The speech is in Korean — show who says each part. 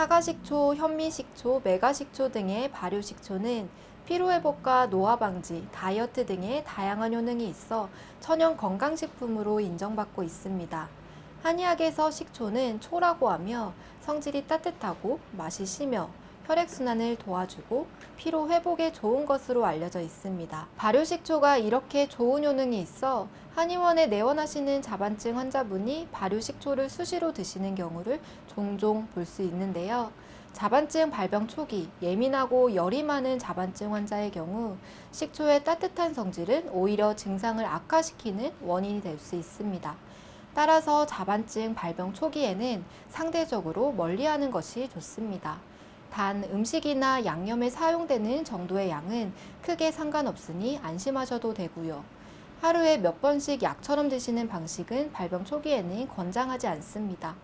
Speaker 1: 사가식초, 현미식초, 메가식초 등의 발효식초는 피로회복과 노화 방지, 다이어트 등의 다양한 효능이 있어 천연 건강식품으로 인정받고 있습니다. 한의학에서 식초는 초라고 하며 성질이 따뜻하고 맛이 시며 혈액순환을 도와주고 피로 회복에 좋은 것으로 알려져 있습니다. 발효식초가 이렇게 좋은 효능이 있어 한의원에 내원하시는 자반증 환자분이 발효식초를 수시로 드시는 경우를 종종 볼 수 있는데요. 자반증 발병 초기 예민하고 열이 많은 자반증 환자의 경우 식초의 따뜻한 성질은 오히려 증상을 악화시키는 원인이 될 수 있습니다. 따라서 자반증 발병 초기에는 상대적으로 멀리하는 것이 좋습니다. 단 음식이나 양념에 사용되는 정도의 양은 크게 상관없으니 안심하셔도 되고요. 하루에 몇 번씩 약처럼 드시는 방식은 발병 초기에는 권장하지 않습니다.